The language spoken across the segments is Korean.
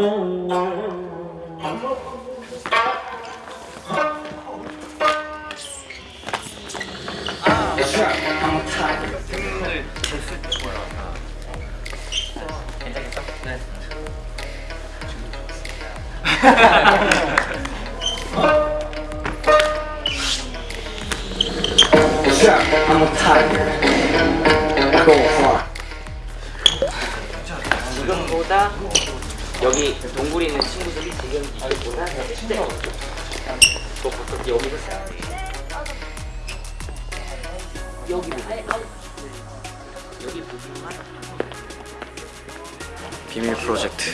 I'm a tiger. I go hard. 지금보다 여기 동굴에 있는 친구들이 지금 이쪽보다 더 세. 또 보통 여기서 여기 여기 부분만. 비밀 프로젝트.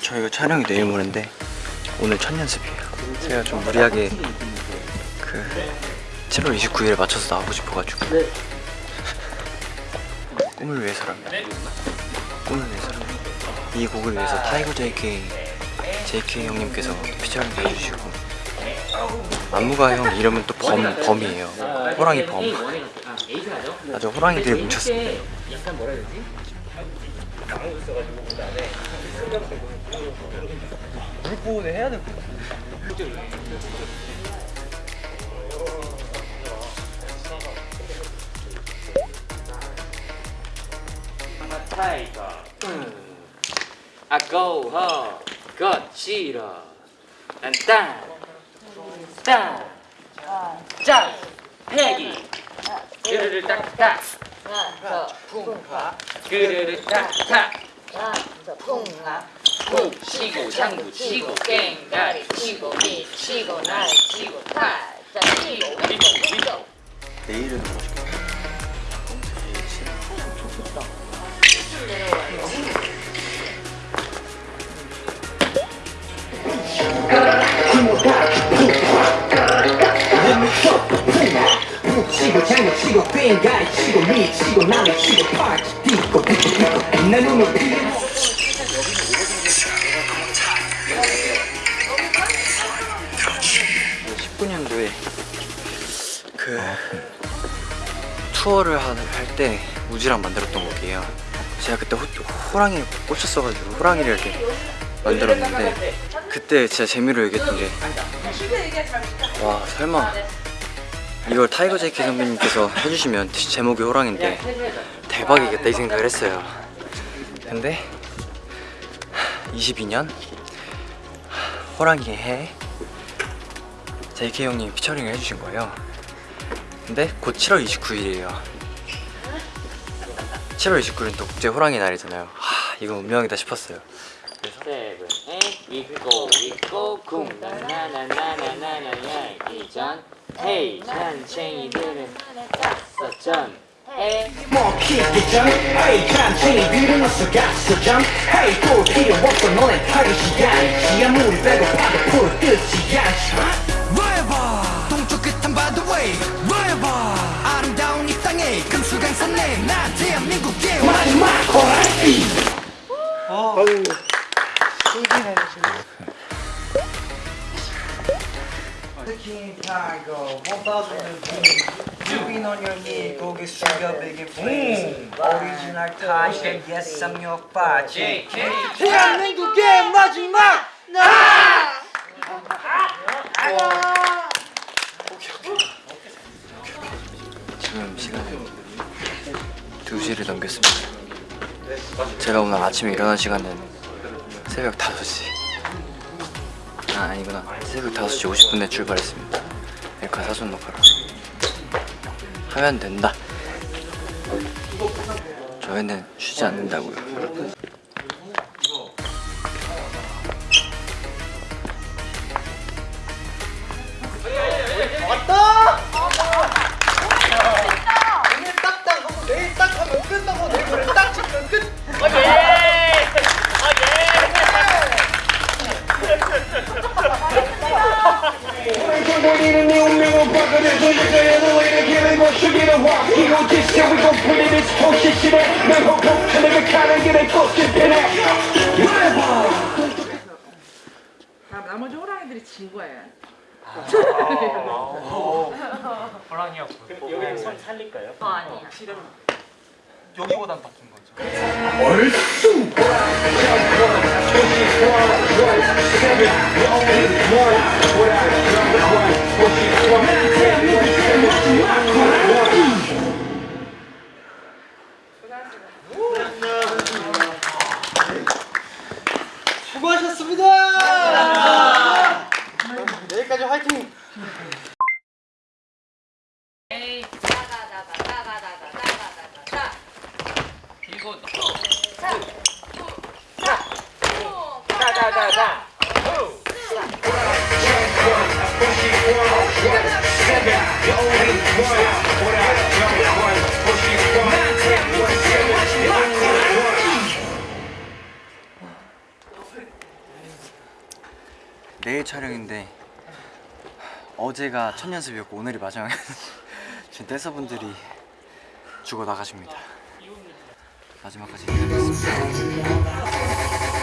저희가 촬영이 내일 모레인데 오늘 첫 연습이에요. 제가 좀 무리하게 그 7월 29일에 맞춰서 나오고 싶어가지고. 꿈을 위해서라면 꿈을 위해서라면 이 곡을 위해서 타이거 JK JK 형님께서 피처링 해주시고 안무가 형 이름은 또 범, 범이에요 호랑이 범? 아주 호랑이들이 뭉쳤습니다 뭐라 해야 되지? 타이거 아 고호 거칠어. 딴딴딴 짠. 패기. 그르르 딱딱. 그르르 딱딱. 푹 치고 장구 치고 깽가리 치고 밑 치고 날 치고 팔자 치고 위고 위고. 내일은 장구 치고 뺑가리 치고 미 치고 디고 디고 디고 내 눈을 19년도에 그 투어를 할 때 우지랑 만들었던 곡이에요. 제가 그때 호, 호랑이에 꽂혔어가지고 호랑이를 이렇게 만들었는데 그때 진짜 재미로 얘기했던 게 와 설마 이걸 타이거 JK 선배님께서 해주시면 제목이 호랑인데 대박이겠다 이 생각을 했어요. 근데 22년? 호랑이의 해 JK 형님 피처링을 해주신 거예요. 근데 곧 7월 29일이에요. 7월 29일은 또 국제 호랑이 날이잖아요. 하 이거 운명이다 싶었어요. 세븐 에 있고 있고 쿵나나나나나나야 이전 헤이 난쟁이들은 갔었전 헤이 잔챙이들은 갔었전 헤이 또 필요 big and please. Original Tiger, yes, I'm your party. 대한민국의 마지막! 나! 지금 시간은 2시를 넘겼습니다. 제가 오늘 아침에 일어난 시간은 새벽 5시. 아 아니구나. 새벽 5시 50분에 출발했습니다. 멜카 사전 녹화로. 하면 된다 저희는 쉬지 않는다고요 get a fucking pin at. You 나머지 호랑이들이 진 거예요. 아, 호랑이였고. 여기 손 살릴까요? 어, 아니야. 확실히 여기보단 바뀐 거죠. 얼쑤! 내일 촬영인데 어제가 첫 연습이었고 오늘이 마지막 지금 댄서분들이 죽어 나가십니다. 마지막까지 해야겠습니다.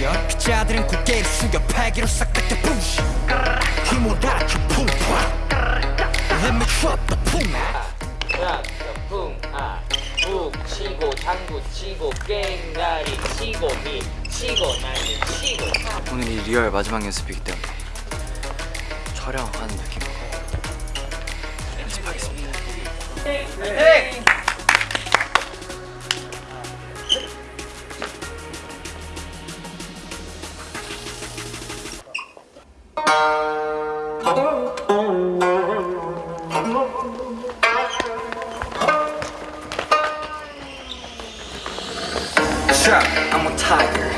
Yeah. 기자들은 고개를 숙여 패기로 싹 닦여 부시. 힘을 다쳐 쿵파 Let me drop the boom. 자, 풍아 북 치고 장구 치고 깽가리 치고 미 치고 날리 치고. 오늘이 리얼 마지막 연습이기 때문에 촬영하는 느낌으로 연습하겠습니다. Trap, I'm a tiger.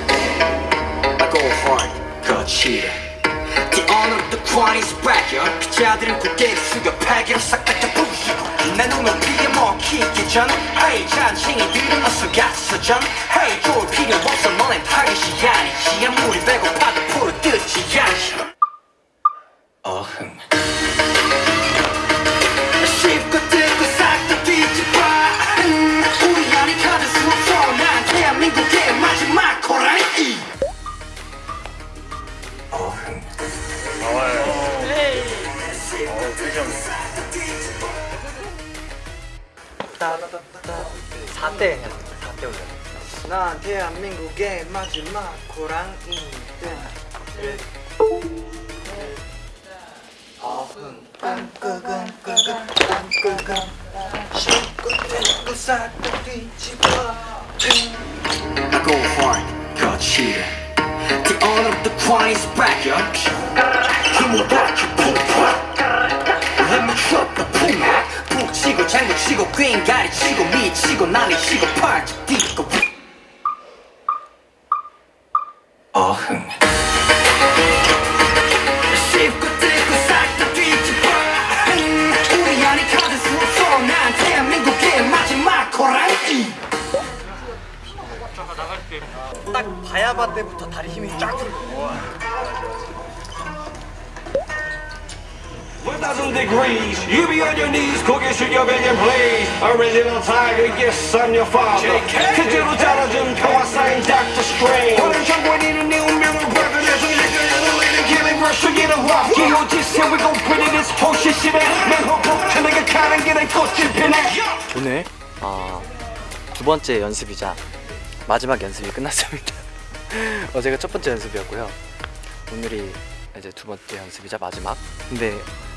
I go hard, go cheer. The honor of the crown is back yeah. 기자들은 고개를 숙여 패기로 싹 닦여 부시고. 내 눈을 피해 먹히기 전 Hey 잔챙이들은 어서 갔어 전 Hey 좋을 필요 없어 너넨 타겟이 아니지. 아무리 배고파도 풀어 뜯지 않지. 어흥 4대 그냥 4대 올려 난 대한민국의 마지막 고랑이 등 어흥 깜끄금 깜끄금 깜끄금 신고 들고 싹다 뒤집어 I go hard, got cheated The owner of the coin is back, yo Give me back, 치고 꽹가리 치고 미치고 난리 치고 팔뚝 뛰고. 어흥. 딱 바야바 때부터 다리 힘이 쫙 들어. 1000 degrees You be on your knees 고개 숙여 begging please Original tiger yes I'm your father 그대로 자라준 평화 쌓인 Dr. Strange 오늘 정권이는 네 운명을 leading killing rush 죽이는 화 기호지세 we gon' put it this whole shit shit 맨 호흡 내가 가는 길에 꽃을 피네 오늘 아, 두 번째 연습이자 마지막 연습이 끝났습니다. 어제가 첫 번째 연습이었고요. 오늘이 이제 두 번째 연습이자 마지막. 근데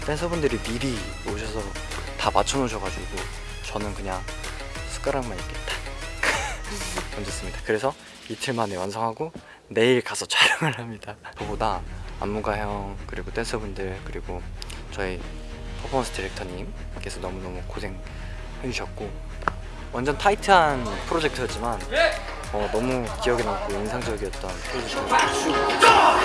댄서분들이 미리 오셔서 다 맞춰 놓으셔가지고 저는 그냥 숟가락만 이렇게 딱 얹었습니다. 그래서 이틀 만에 완성하고 내일 가서 촬영을 합니다. 저보다 안무가 형 그리고 댄서분들 그리고 저희 퍼포먼스 디렉터님께서 너무너무 고생 해주셨고 완전 타이트한 프로젝트였지만 어, 너무 기억에 남고 인상적이었던 프로젝트입니다.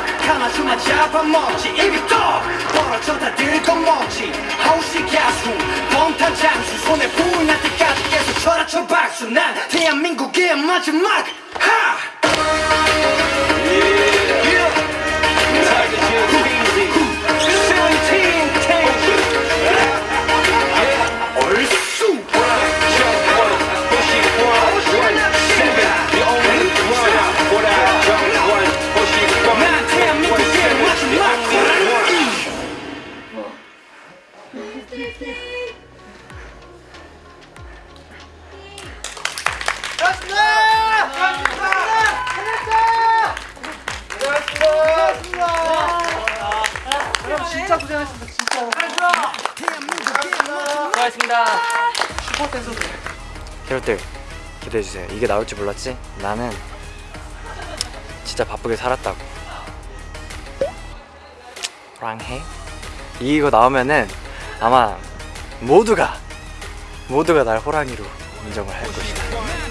캐럿들 기대해주세요. 이게 나올 줄 몰랐지? 나는 진짜 바쁘게 살았다고. 호랑해? 이거 나오면은 아마 모두가 모두가 날 호랑이로 인정을 할 것이다